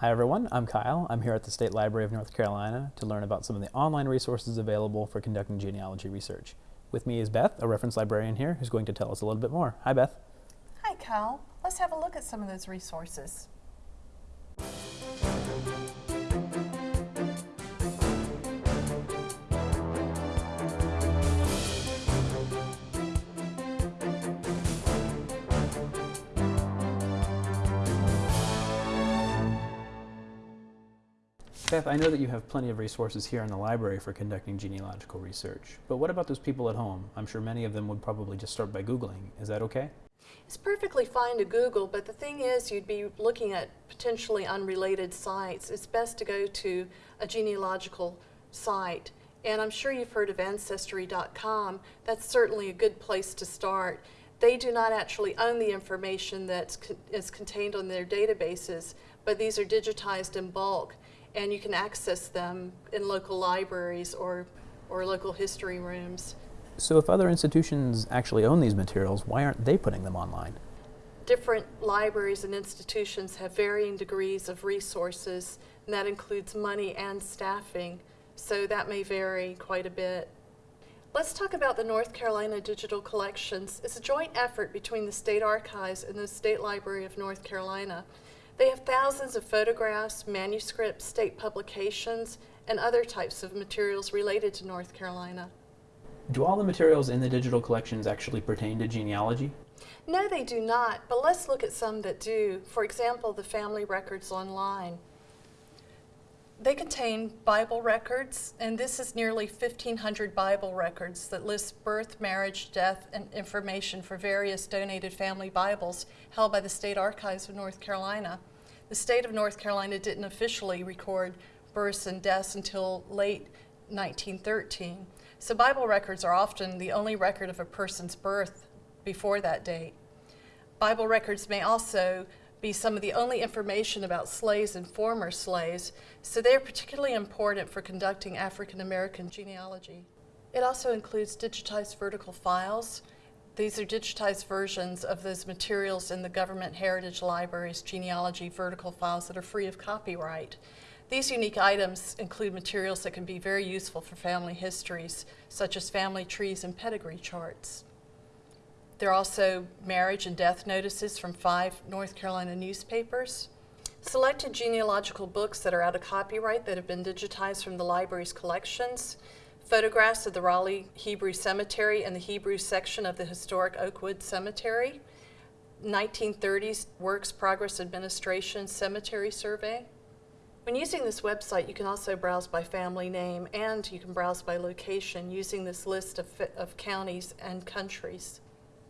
Hi everyone, I'm Kyle. I'm here at the State Library of North Carolina to learn about some of the online resources available for conducting genealogy research. With me is Beth, a reference librarian here, who's going to tell us a little bit more. Hi Beth. Hi Kyle. Let's have a look at some of those resources. Beth, I know that you have plenty of resources here in the library for conducting genealogical research, but what about those people at home? I'm sure many of them would probably just start by Googling. Is that okay? It's perfectly fine to Google, but the thing is you'd be looking at potentially unrelated sites. It's best to go to a genealogical site. And I'm sure you've heard of Ancestry.com. That's certainly a good place to start. They do not actually own the information that is contained on their databases, but these are digitized in bulk and you can access them in local libraries or, or local history rooms. So if other institutions actually own these materials, why aren't they putting them online? Different libraries and institutions have varying degrees of resources, and that includes money and staffing, so that may vary quite a bit. Let's talk about the North Carolina Digital Collections. It's a joint effort between the State Archives and the State Library of North Carolina. They have thousands of photographs, manuscripts, state publications, and other types of materials related to North Carolina. Do all the materials in the digital collections actually pertain to genealogy? No, they do not, but let's look at some that do. For example, the family records online. They contain Bible records, and this is nearly 1,500 Bible records that list birth, marriage, death, and information for various donated family Bibles held by the State Archives of North Carolina. The state of North Carolina didn't officially record births and deaths until late 1913. So Bible records are often the only record of a person's birth before that date. Bible records may also be some of the only information about slaves and former slaves, so they are particularly important for conducting African American genealogy. It also includes digitized vertical files. These are digitized versions of those materials in the Government Heritage Library's genealogy vertical files that are free of copyright. These unique items include materials that can be very useful for family histories, such as family trees and pedigree charts. There are also marriage and death notices from five North Carolina newspapers. Selected genealogical books that are out of copyright that have been digitized from the library's collections. Photographs of the Raleigh Hebrew Cemetery and the Hebrew section of the historic Oakwood Cemetery. 1930s Works Progress Administration Cemetery Survey. When using this website, you can also browse by family name and you can browse by location using this list of, of counties and countries.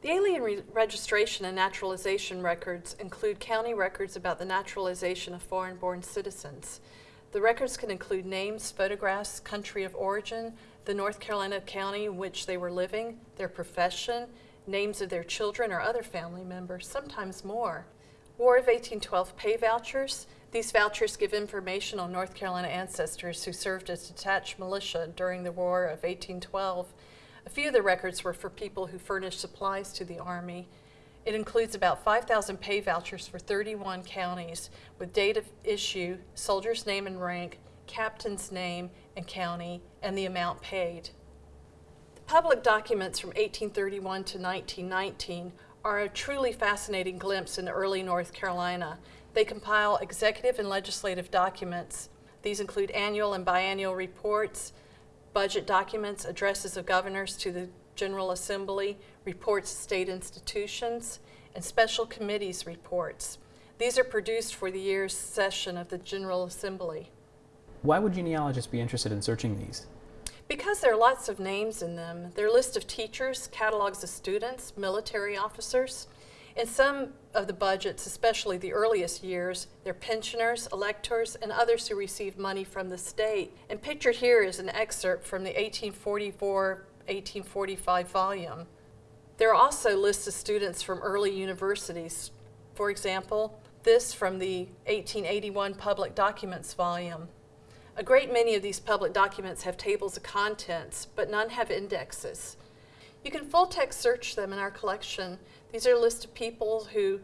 The alien re registration and naturalization records include county records about the naturalization of foreign-born citizens. The records can include names, photographs, country of origin, the North Carolina county in which they were living, their profession, names of their children or other family members, sometimes more. War of 1812 pay vouchers. These vouchers give information on North Carolina ancestors who served as detached militia during the War of 1812 a few of the records were for people who furnished supplies to the Army. It includes about 5,000 pay vouchers for 31 counties with date of issue, soldier's name and rank, captain's name and county, and the amount paid. The public documents from 1831 to 1919 are a truly fascinating glimpse into early North Carolina. They compile executive and legislative documents. These include annual and biannual reports, budget documents, addresses of governors to the General Assembly, reports to state institutions, and special committees reports. These are produced for the year's session of the General Assembly. Why would genealogists be interested in searching these? Because there are lots of names in them. There are lists of teachers, catalogs of students, military officers, in some of the budgets, especially the earliest years, they're pensioners, electors, and others who received money from the state. And pictured here is an excerpt from the 1844-1845 volume. There are also lists of students from early universities. For example, this from the 1881 Public Documents volume. A great many of these public documents have tables of contents, but none have indexes. You can full text search them in our collection. These are a list of people who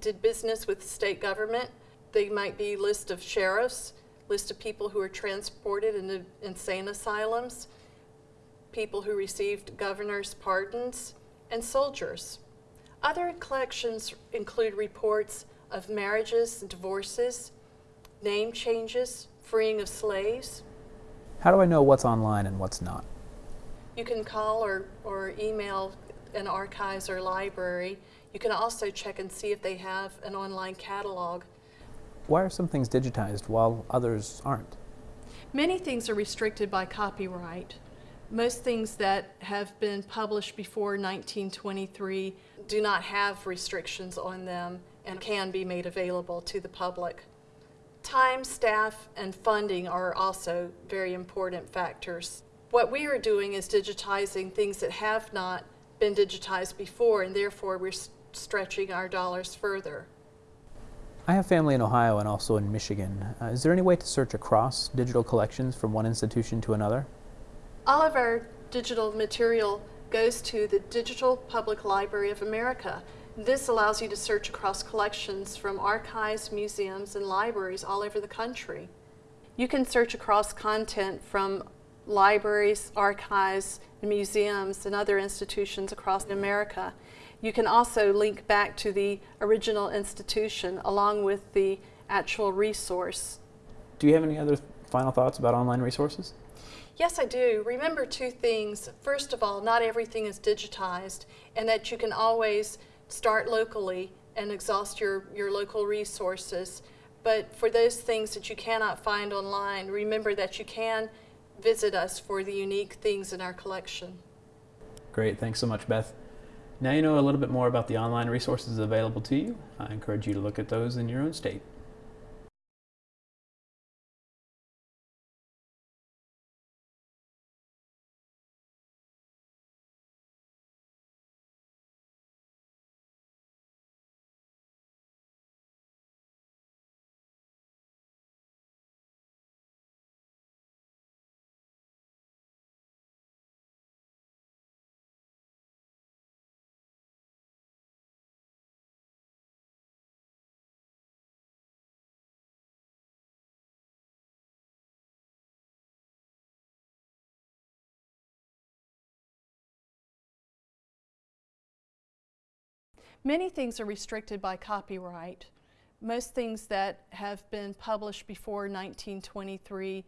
did business with the state government. They might be list of sheriffs, list of people who are transported into insane asylums, people who received governor's pardons, and soldiers. Other collections include reports of marriages and divorces, name changes, freeing of slaves. How do I know what's online and what's not? You can call or, or email an archives or library. You can also check and see if they have an online catalog. Why are some things digitized while others aren't? Many things are restricted by copyright. Most things that have been published before 1923 do not have restrictions on them and can be made available to the public. Time, staff, and funding are also very important factors. What we are doing is digitizing things that have not been digitized before, and therefore we're stretching our dollars further. I have family in Ohio and also in Michigan. Uh, is there any way to search across digital collections from one institution to another? All of our digital material goes to the Digital Public Library of America. This allows you to search across collections from archives, museums, and libraries all over the country. You can search across content from libraries, archives, museums, and other institutions across America. You can also link back to the original institution along with the actual resource. Do you have any other final thoughts about online resources? Yes, I do. Remember two things. First of all, not everything is digitized, and that you can always start locally and exhaust your, your local resources. But for those things that you cannot find online, remember that you can visit us for the unique things in our collection. Great, thanks so much, Beth. Now you know a little bit more about the online resources available to you. I encourage you to look at those in your own state. Many things are restricted by copyright. Most things that have been published before 1923